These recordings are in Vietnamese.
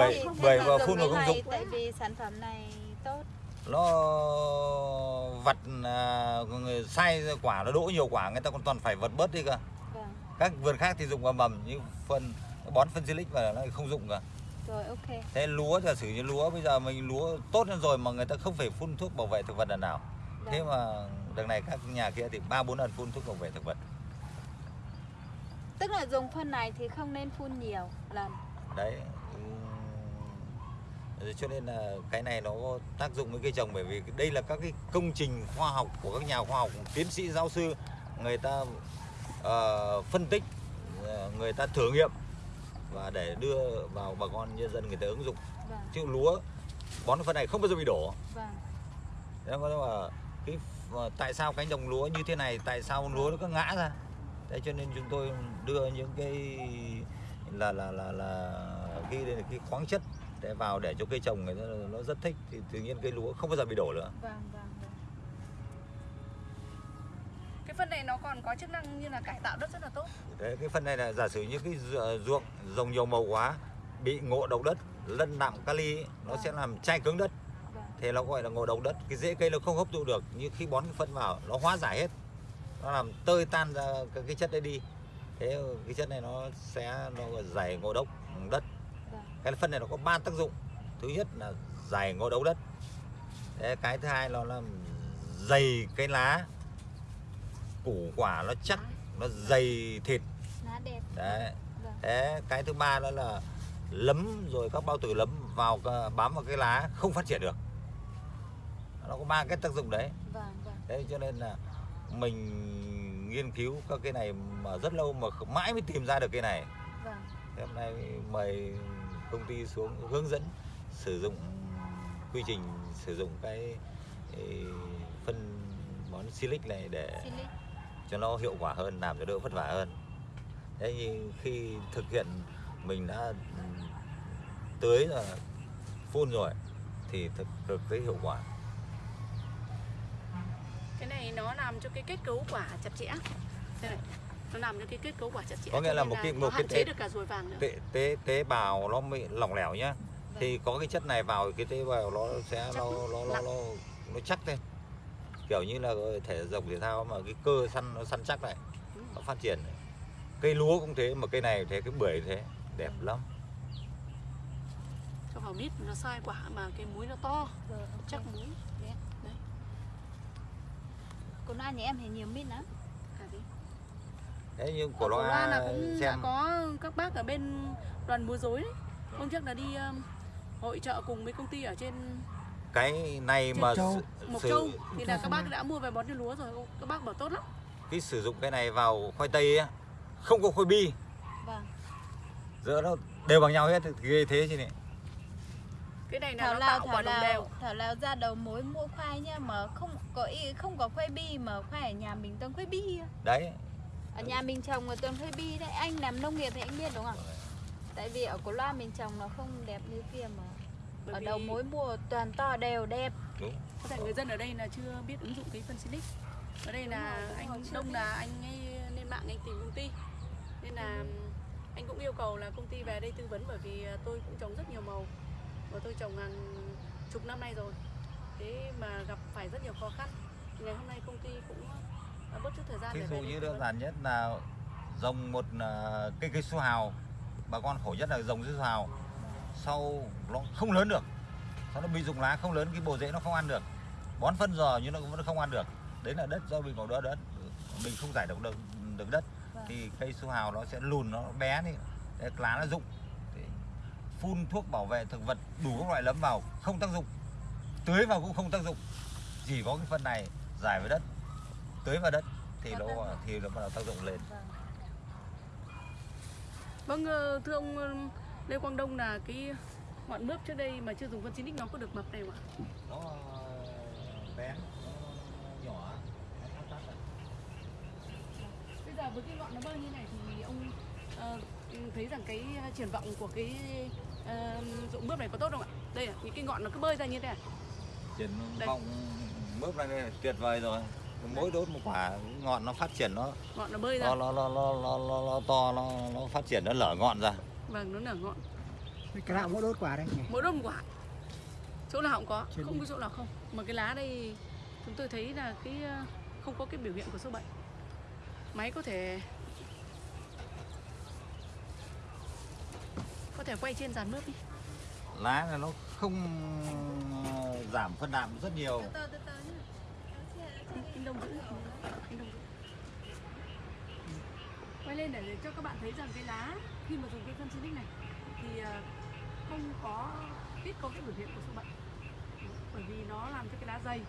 bưởi bưởi nhưng và mà phun dùng vào không dụng tại vì sản phẩm này tốt. Nó vặt à, người sai quả nó đỗ nhiều quả người ta còn toàn phải vật bớt đi cơ. Vâng. Các vườn khác thì dùng vào mầm như phân bón phân silic và nó không dụng cả rồi ok. Thế lúa giả sử như lúa bây giờ mình lúa tốt hơn rồi mà người ta không phải phun thuốc bảo vệ thực vật lần nào. Thế Vâng. mà đằng này các nhà kia thì ba bốn lần phun thuốc bảo vệ thực vật. Tức là dùng phân này thì không nên phun nhiều lần. Đấy cho nên là cái này nó tác dụng với cây trồng bởi vì đây là các cái công trình khoa học của các nhà khoa học tiến sĩ giáo sư người ta ờ, phân tích ờ, người ta thử nghiệm và để đưa vào bà con nhân dân người ta ứng dụng. Vâng. Chứ lúa bón phân này không bao giờ bị đổ. Vâng. Thế là cái ờ, tại sao cánh đồng lúa như thế này tại sao lúa nó cứ ngã ra? Thế cho nên chúng tôi đưa những cái là là là là cái cái khoáng chất để vào để cho cây trồng người ta nó rất thích thì tự nhiên cây lúa không bao giờ bị đổ nữa. Vâng vâng vâng. Cái phân này nó còn có chức năng như là cải tạo đất rất là tốt. Đấy, cái phần này là giả sử như cái ru- ruộng trồng nhiều màu quá bị ngộ độc đất lân nặng kali ấy, nó sẽ làm chai cứng đất. Vâng. Thế nó gọi là ngộ độc đất. Cái rễ cây nó không hấp thụ được như khi bón cái phân vào nó hóa giải hết. Nó làm tơi tan ra cái, chất đấy đi. Thế cái chất này nó sẽ nó giải ngộ độc đất. vâng cái phân này nó có ba tác dụng. Thứ nhất là giải ngộ độc đất. Thế cái thứ hai nó làm dày cái lá. Củ quả nó chắc nó dày thịt. Đấy. Vâng. Thế cái thứ ba đó là lấm rồi các bao tử lấm vào bám vào cái lá không phát triển được. Nó có ba cái tác dụng đấy. Vâng vâng. Thế cho nên là mình nghiên cứu các cái này mà rất lâu mà mãi mới tìm ra được cái này. Vâng. Thế hôm nay mời công ty xuống hướng dẫn sử dụng quy trình sử dụng cái, cái phân bón silic này để silic. cho nó hiệu quả hơn làm cho đỡ vất vả hơn. Thế nhưng khi thực hiện mình đã ừm, tưới rồi phun rồi thì thực thực thấy hiệu quả. Cái này nó làm cho cái kết cấu quả chặt chẽ. Đây này nó làm cho cái kết cấu quả chặt chẽ Có nghĩa là một cái- một cái tế- được cả ruồi vàng nữa. tế tế tế bào nó bị lỏng lẻo nhá. Thì có cái chất này vào cái tế bào nó sẽ nó nó nó nó, nó chắc lên. Kiểu như là thể dục thể thao mà cái cơ săn nó săn chắc lại Ừ. nó phát triển cây lúa cũng thế mà cây này thế cái bưởi thế. Đẹp lắm. Cho vào mít nó sai quả mà cái múi nó to. Ok. chắc múi. Đấy. đấy Cô Loan nhà em thì nhiều mít lắm thế nhưng của Cổ nó Loa là cũng đã xem. có các bác ở bên đoàn múa rối đấy. Hôm trước là đi um, hội trợ cùng với công ty ở trên cái này Trên mà Châu. sử- Mộc Châu. Thì là các bác đã mua về bón cho lúa rồi các bác bảo tốt lắm. Cái sử dụng cái này vào khoai tây ấy, không có khoai bi. Vâng. Giữa nó đều bằng nhau hết ghê thế chứ này cái này là thảo nó lao tạo thảo quả đồng đều. Lao thảo lao ra đầu mối mua khoai nha mà không có ý, không có khoai bi mà khoai ở nhà mình toàn khoai bi đấy ở nhà mình trồng là toàn khoai bi đấy. Anh làm nông nghiệp thì anh biết đúng không tại vì ở cổ loa mình trồng nó không đẹp như kia mà. Bởi ở đầu mối mua toàn to đều đẹp. Đúng. Có thể người dân ở đây là chưa biết ứng dụng cái phân silic ở đây là Đúng rồi, đúng rồi, anh đông là anh ấy lên mạng anh tìm công ty. Nên là anh cũng yêu cầu là công ty về đây tư vấn bởi vì à, tôi cũng trồng rất nhiều màu. Và tôi trồng hàng chục năm nay rồi. Thế mà gặp phải rất nhiều khó khăn. Ngày hôm nay công ty cũng bớt chút thời gian để dụ như đơn giản nhất là dòng một à, cây cây su hào. Bà con khổ nhất là dòng su hào. Sau nó không lớn được. Sau nó bị rụng lá không lớn cái bộ rễ nó không ăn được. Bón phân giò nhưng nó vẫn không ăn được. Đấy là đất do mình còn đỡ đất. Mình không giải được được, được đất. Vâng. thì cây su hào nó sẽ lùn nó bé đi. Lá nó rụng. Phun thuốc bảo vệ thực vật đủ các loại nấm vào không tác dụng. Tưới vào cũng không tác dụng. Chỉ có cái phân này giải với đất tưới vào đất thì nó thì nó bắt đầu tác dụng lên vâng. vâng ờ, thưa ông ờ, Lê Quang Đông là cái ngọn mướp trước đây mà chưa dùng phân silic nó có được mập này không ạ nó bé nó nhỏ Bây giờ với cái ngọn nó bơ như này thì ông ờ, thấy rằng cái triển vọng của cái ờ, dụng mướp này có tốt không ạ? Đây là những cái ngọn nó cứ bơi ra như thế này. triển vọng mướp này là tuyệt vời rồi mỗi đốt một quả ngọn nó phát triển nó Ngọn nó bơi ra. nó nó nó nó nó, nó, nó to nó nó phát triển nó lở ngọn ra. Vâng, nó nở ngọn. cái nào mỗi đốt quả đây. Mỗi đốt một quả. Chỗ nào cũng có Trên không đi. có chỗ nào không. Mà cái lá đây chúng tôi thấy là cái ờ, không có cái biểu hiện của sâu bệnh. Máy có thể có thể quay trên dàn mướp đi. Lá này nó không ờ, giảm phân đạm rất nhiều. Từ từ từ nhá anh, đông giữ anh đông quay lên để, cho các bạn thấy rằng cái lá khi mà dùng cái phân xinic này thì ờ, không có ít có cái biểu hiện của sâu bệnh bởi vì nó làm cho cái lá dày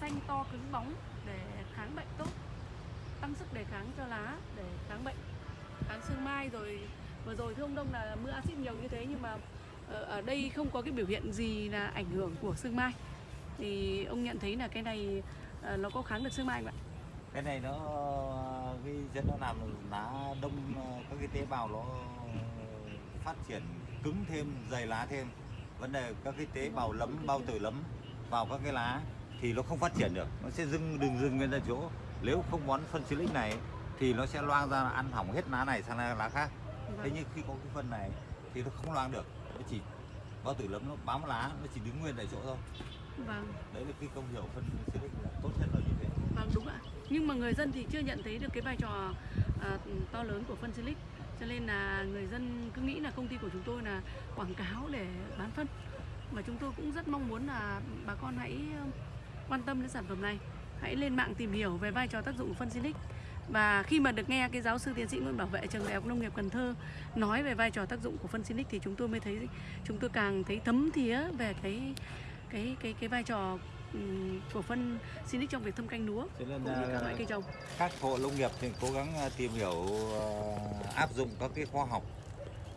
xanh to cứng bóng để kháng bệnh tốt tăng sức đề kháng cho lá để kháng bệnh. Kháng sương mai rồi vừa rồi thưa ông đông là mưa axit nhiều như thế nhưng mà ờ, ở đây không có cái biểu hiện gì là ảnh hưởng của sương mai. Thì ông nhận thấy là cái này ờ, nó có kháng được sương mai không ạ? Cái này nó cái chất nó làm lá đông ờ, các cái tế bào nó phát triển cứng thêm dày lá thêm. Vấn đề các cái tế bào lấm bao tử lấm vào các cái lá thì nó không phát triển được. Nó sẽ dưng đừng dưng nguyên ra chỗ. Nếu không bón phân silic này thì nó sẽ loang ra ăn hỏng hết lá này sang lá khác. Thế nhưng khi có cái phân này thì nó không loang được. Nó chỉ bao tử lấm nó bám lá nó chỉ đứng nguyên tại chỗ thôi vâng. Đấy là cái công hiệu phân silic là tốt nhất là như thế. Vâng đúng ạ. Nhưng mà người dân thì chưa nhận thấy được cái vai trò à, to lớn của phân silic. Cho nên là người dân cứ nghĩ là công ty của chúng tôi là quảng cáo để bán phân. Mà chúng tôi cũng rất mong muốn là bà con hãy quan tâm đến sản phẩm này. Hãy lên mạng tìm hiểu về vai trò tác dụng của phân silic. Và khi mà được nghe cái giáo sư tiến sĩ Nguyễn Bảo Vệ trường Đại học Nông nghiệp Cần Thơ nói về vai trò tác dụng của phân silic thì chúng tôi mới thấy chúng tôi càng thấy thấm thía về cái cái cái cái vai trò ừm, của phân silic trong việc thâm canh lúa cũng như các loại cây trồng. các hộ nông nghiệp thì cố gắng ờ, tìm hiểu ờ, áp dụng các cái khoa học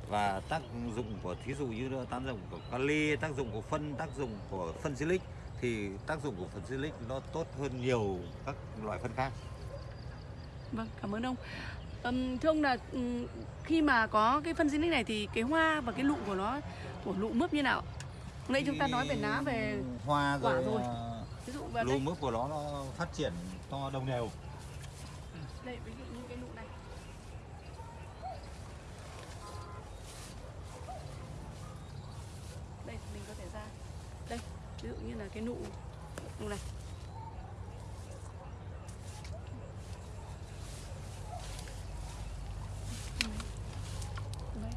và tác dụng của thí dụ như tác dụng của kali, tác dụng của phân, tác dụng của phân silic thì tác dụng của phân silic nó tốt hơn nhiều các loại phân khác. Vâng, cảm ơn ông. Ừm, thưa ông là khi mà có cái phân silic này thì cái hoa và cái lụ của nó của lụ mướp như nào? Lúc nãy chúng ta nói về lá về hoa quả rồi, ờ, ví dụ lù đây, mướp của nó nó phát triển to đồng đều. đây ví dụ như cái lụ này. Đây mình có thể ra. Đây, ví dụ như là cái nụ nụ này. Đây.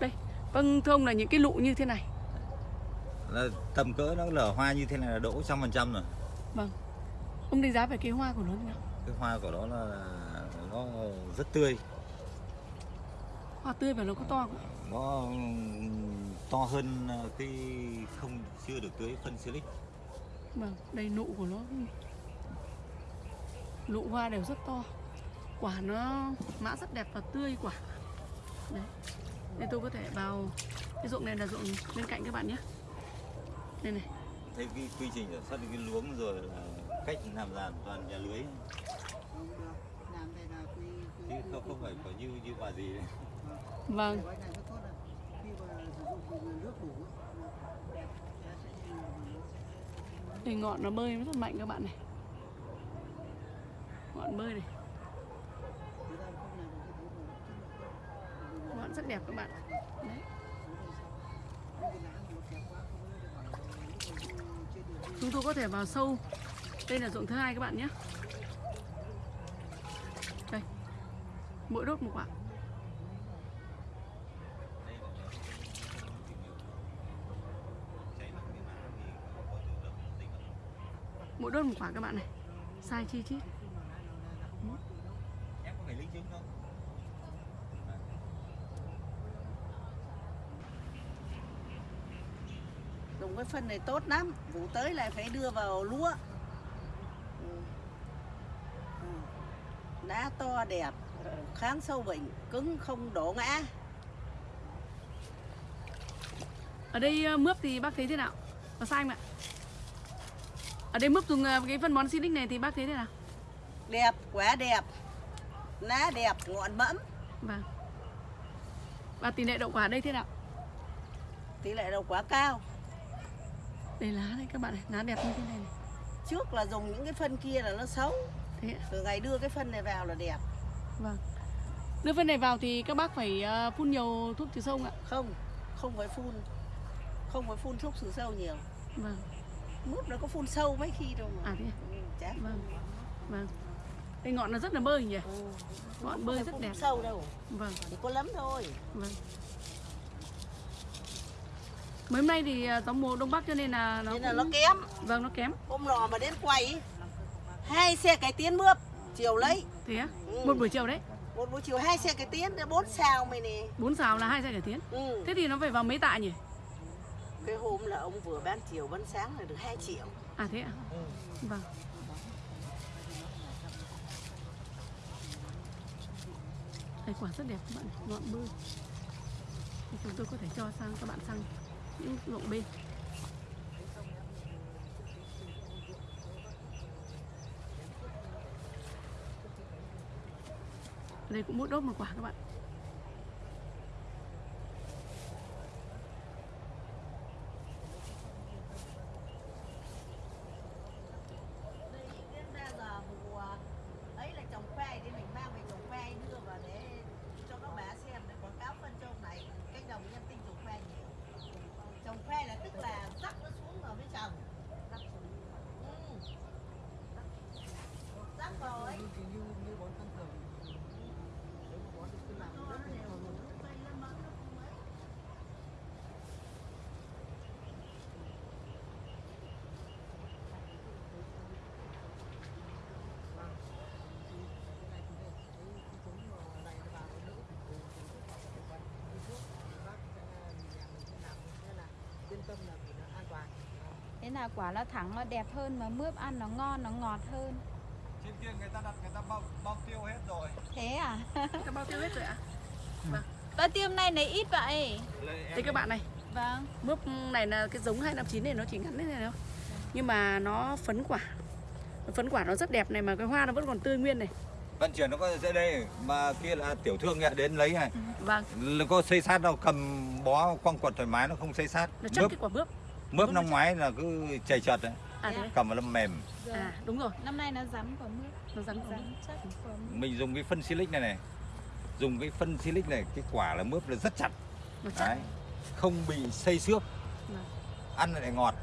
Đây, vâng thưa ông là những cái lụ như thế này Là tầm cỡ nó lở hoa như thế này là đỗ trăm phần trăm rồi. Vâng Ông đánh giá về cái hoa của nó như nào? Cái hoa của nó là nó rất tươi. Hoa tươi và nó có to không? nó to hơn cái không chưa được tưới phân silic Vâng, đây nụ của nó Nụ hoa đều rất to Quả nó mã rất đẹp và tươi quả Đấy Đây tôi có thể vào Cái ruộng này là ruộng bên cạnh các bạn nhé. Đây này. Thấy cái quy trình sản xuất cái luống rồi là cách làm giàn toàn nhà lưới. Làm chứ không không phải có như như bà gì đấy. Vâng. Thì ngọn nó bơi rất mạnh các bạn này. Ngọn bơi này lúc rất đẹp các bạn. Đấy. Chúng tôi có thể vào sâu Đây là ruộng thứ hai các bạn nhé. Đây. Mỗi đốt một quả Mỗi đốt một quả các bạn này. Sai chi chít em có phải linh chứng không dùng cái phân này tốt lắm vụ tới lại phải đưa vào lúa lá to đẹp kháng sâu bệnh cứng không đổ ngã Ở đây ờ, mướp thì bác thấy thế nào? Có sai không ạ? Ở đây mướp dùng ờ, cái phân bón Silic này thì bác thấy thế nào? đẹp quả đẹp lá đẹp ngọn mẫm Vâng Và tỷ lệ đậu quả ở đây thế nào? tỷ lệ đậu quả cao Đây lá đây các bạn này, lá đẹp như thế này, này. trước là dùng những cái phân kia là nó xấu. Thế từ ngày đưa cái phân này vào là đẹp. Vâng. Đưa phân này vào thì các bác phải ờ, phun nhiều thuốc trừ sâu không ạ? Không không phải phun. Không phải phun thuốc trừ sâu nhiều. Vâng. Mướp nó có phun sâu mấy khi đâu mà. À thế à? ừ, chả. Vâng. Vâng. Đây ngọn nó rất là bơi nhỉ? Ừ. ngọn bơi rất đẹp. sâu đâu. Vâng. Chỉ có lắm thôi. Vâng mấy hôm nay thì ờ, gió mùa đông bắc cho nên là nó nên là cũng... nó kém. Vâng nó kém. Hôm nọ mà đến quay hai xe cái tiến mướp chiều lấy. Thế á? Ừ. một buổi chiều đấy? Một buổi chiều hai xe cái tiến bốn sao mày nè. Bốn xào là hai xe cải tiến. Ừ. thế thì nó phải vào mấy tạ nhỉ? Cái hôm là ông vừa bán chiều bán sáng là được 2 triệu. À thế ạ? Vâng. Đây quả rất đẹp các bạn ngọn Thì chúng tôi có thể cho sang các bạn sang những ruộng bên đây cũng mỗi đốt một quả các bạn đến ra giờ mùa ấy là trồng khoai thì mình mang về trồng khoai đưa vào để cho các bà xem để quảng cáo phân trồng này cánh đồng nhân tinh trồng khoai nhiều trồng khoai là tức là rắc nó xuống rồi mới trồng ừ. rắc vào ấy thì như như bón thông thường nếu mà bón thì cứ làm rất là tâm là nó an toàn thế là quả nó thẳng, nó đẹp hơn mà mướp ăn nó ngon, nó ngọt hơn kia người ta đặt người ta bao, bao tiêu hết rồi. Thế à? Các bao tiêu hết rồi ạ. Bao tiêu hôm nay lấy ít vậy? Thế các bạn này vâng. Mướp này là cái giống 259 này nó chỉ ngắn thế này thôi. Nhưng mà nó phấn quả. Nó Phấn quả nó rất đẹp này mà cái hoa nó vẫn còn tươi nguyên này. Vận chuyển nó có dễ đây mà kia là tiểu thương nhà đến lấy này. Vâng. Nó có xây sát đâu cầm bó quăng quật thoải mái nó không xây sát. Nó chất mướp. cái quả mướp mướp năm ngoái là cứ chảy chật đấy À thế cầm vào nó mềm. Rồi. À đúng rồi. Năm nay nó rắn quả mướp. Nó rắn rắn chắc quả mướp. Mình dùng cái phân silic này này. Dùng cái phân silic này cái quả là mướp là rất chặt. Nó chắc đấy. Không bị xây xước. Vâng. ăn lại ngọt.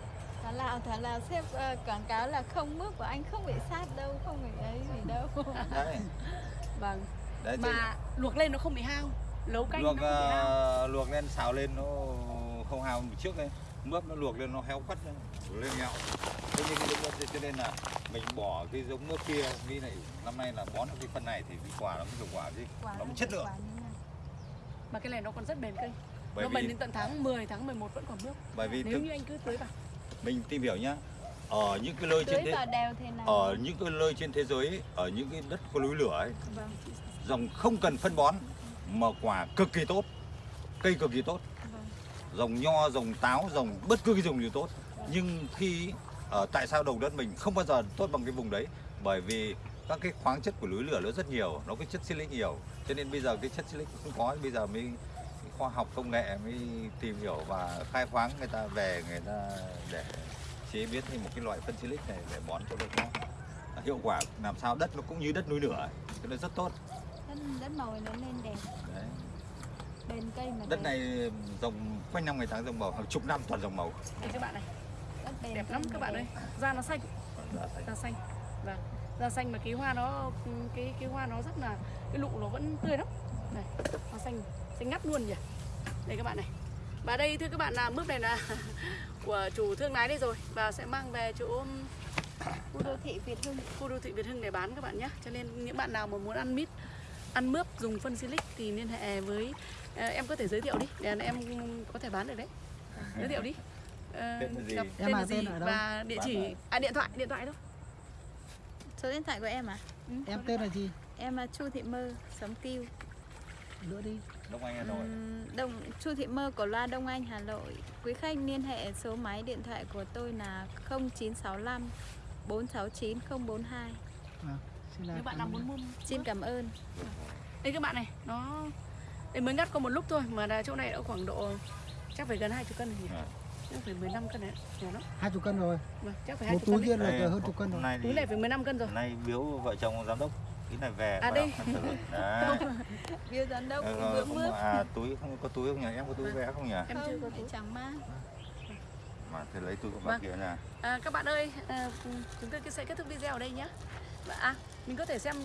Thảo Lào, Thảo Lào xếp ờ, quảng cáo là không mướp của anh không bị sát đâu, không bị ấy gì đâu. Đấy. Vâng. Đấy Mà luộc lên nó không bị hao. Nấu canh luộc nó không bị hao. ờ, luộc lên xào lên nó không hao trước đây mướp nó luộc lên nó héo quắt lên nhạo thế nhưng cái giống cho nên là mình bỏ cái giống mướp kia nghĩ này năm nay là bón được cái phân này thì cái quả nó mới được quả gì Quả nó mới chất lượng. Mà cái này nó còn rất bền cây bởi Nó bền đến tận tháng 10, tháng 11 vẫn còn mướp. Bởi vì Nếu thực, như anh cứ tưới vào. mình tìm hiểu nhá ở những cái nơi trên thế vào đều thế nào? ở những cái nơi trên thế giới ấy, ở những cái đất có núi lửa ấy Vâng, dòng không cần phân bón mà quả cực kỳ tốt cây cực kỳ tốt dòng nho dòng táo dòng bất cứ cái dòng gì tốt. Nhưng khi ở tại sao đồng đất mình không bao giờ tốt bằng cái vùng đấy? Bởi vì các cái khoáng chất của núi lửa nó rất nhiều nó cái chất silic nhiều. Cho nên bây giờ cái chất silic không có bây giờ mới khoa học công nghệ mới tìm hiểu và khai khoáng người ta về người ta để chế biến thành một cái loại phân silic này để bón cho nó có hiệu quả làm sao đất nó cũng như đất núi lửa cho nên rất tốt. Đất, đất màu nó lên đẹp. Đấy. Bền cây mà đất này dòng quanh năm ngày tháng dòng màu hàng chục năm toàn dòng màu. Đây các bạn này. Đất Đẹp lắm các bạn ơi. Da nó xanh. Da xanh. Vâng. Da xanh mà cái hoa nó cái cái hoa nó rất là cái lụ nó vẫn tươi lắm. Này hoa xanh xanh ngắt luôn nhỉ? Đây các bạn này. Và đây thưa các bạn là mướp này là của chủ thương lái đây rồi. Và sẽ mang về chỗ khu đô thị Việt Hưng. khu đô thị Việt Hưng để bán các bạn nhé. Cho nên những bạn nào mà muốn ăn mít ăn mướp dùng phân silic thì liên hệ với ờ, em có thể giới thiệu đi. Để em có thể bán được đấy. Giới thiệu đi. Ờ, Tên là gì? gặp Em tên à, là gì tên ở đâu? và địa chỉ? À điện thoại điện thoại thôi. Số điện thoại của em à? Ừ, em tên là gì? Em là Chu Thị Mơ sống tiêu. Nữa đi. Đông Anh Hà Nội. Ừm, Đông Chu Thị Mơ của loa Đông Anh Hà Nội. Quý khách liên hệ số máy điện thoại của tôi là 0965 469 042. à, xin là nếu bạn nào muốn mua Xin cảm ơn. đây các bạn này nó đây mới ngắt có một lúc thôi mà là chỗ này đã khoảng độ chắc phải gần hai chục cân rồi nhỉ À. chắc phải 15 cân đấy nhỏ lắm hai chục cân rồi vâng chắc phải hai một chục túi cân kia là hơn chục cân rồi nay túi này phải 15 cân rồi nay biếu vợ chồng giám đốc Tí này về À, đây. Biêu giám đốc Ờ, vướng không, bước à, túi không có túi không nhỉ? Em có túi vé không nhỉ? Em chưa có không túi. chẳng mang Mà thì lấy túi của bà Vâng. kia nè. À, các bạn ơi, à, chúng tôi sẽ kết thúc video ở đây nhé. À, mình có thể xem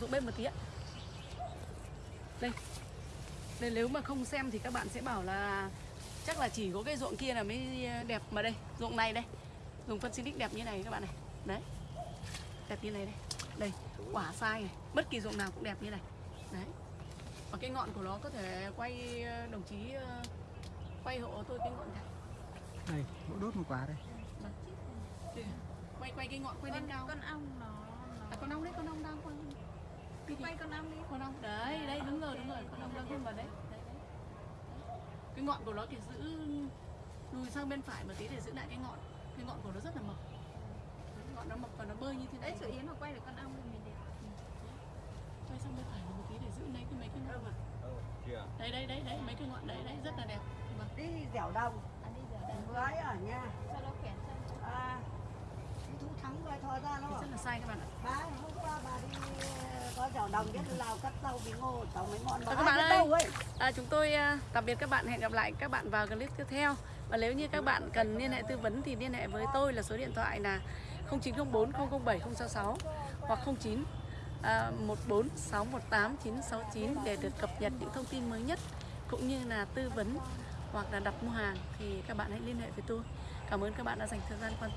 dụng bên một tí ạ. Đây. Đây nếu mà không xem thì các bạn sẽ bảo là chắc là chỉ có cái ruộng kia là mới đẹp mà đây, ruộng này đây. Dùng phân xinic đẹp như này các bạn này. Đấy. Đẹp như này đây. Đây, quả sai này, bất kỳ ruộng nào cũng đẹp như này. Đấy. Và cái ngọn của nó có thể quay ờ, đồng chí ờ, quay hộ tôi cái ngọn này. Đây, mỗi đốt một quả đây. Kìa, quay quay cái ngọn quay lên cao con ong nó, à, nó... con ong đấy con ong đang quay Đi quay con ong đi. Con ong đấy đấy đúng rồi đúng rồi con ong đang vươn vào đấy. Đấy đấy. Cái ngọn của nó thì giữ lùi sang bên phải một tí để giữ lại cái ngọn. Cái ngọn của nó rất là mập. Đấy, ngọn nó mập và nó bơi như thế đấy này. sự yến nó quay được con ong thì mình đẹp. Quay sang bên phải một tí để giữ lấy cái mấy cái ngọn. Mà đấy đấy đấy đấy mấy cái ngọn đấy đấy rất là đẹp. Vâng. đi dẻo đồng. À, đi giờ đây với ở nhà. Cho nó khỏe chân à thu thắng vai thò ra nó. Thì rất là sai các bạn ạ. Ba hôm qua bà đi Và các bạn ơi, à, chúng tôi à, tạm biệt các bạn hẹn gặp lại các bạn vào clip tiếp theo. Và nếu như các bạn cần liên hệ tư vấn thì liên hệ với tôi là số điện thoại là 0904 007 066 hoặc 09 à, 14 618 969 để được cập nhật những thông tin mới nhất cũng như là tư vấn hoặc là đặt mua hàng thì các bạn hãy liên hệ với tôi. Cảm ơn các bạn đã dành thời gian quan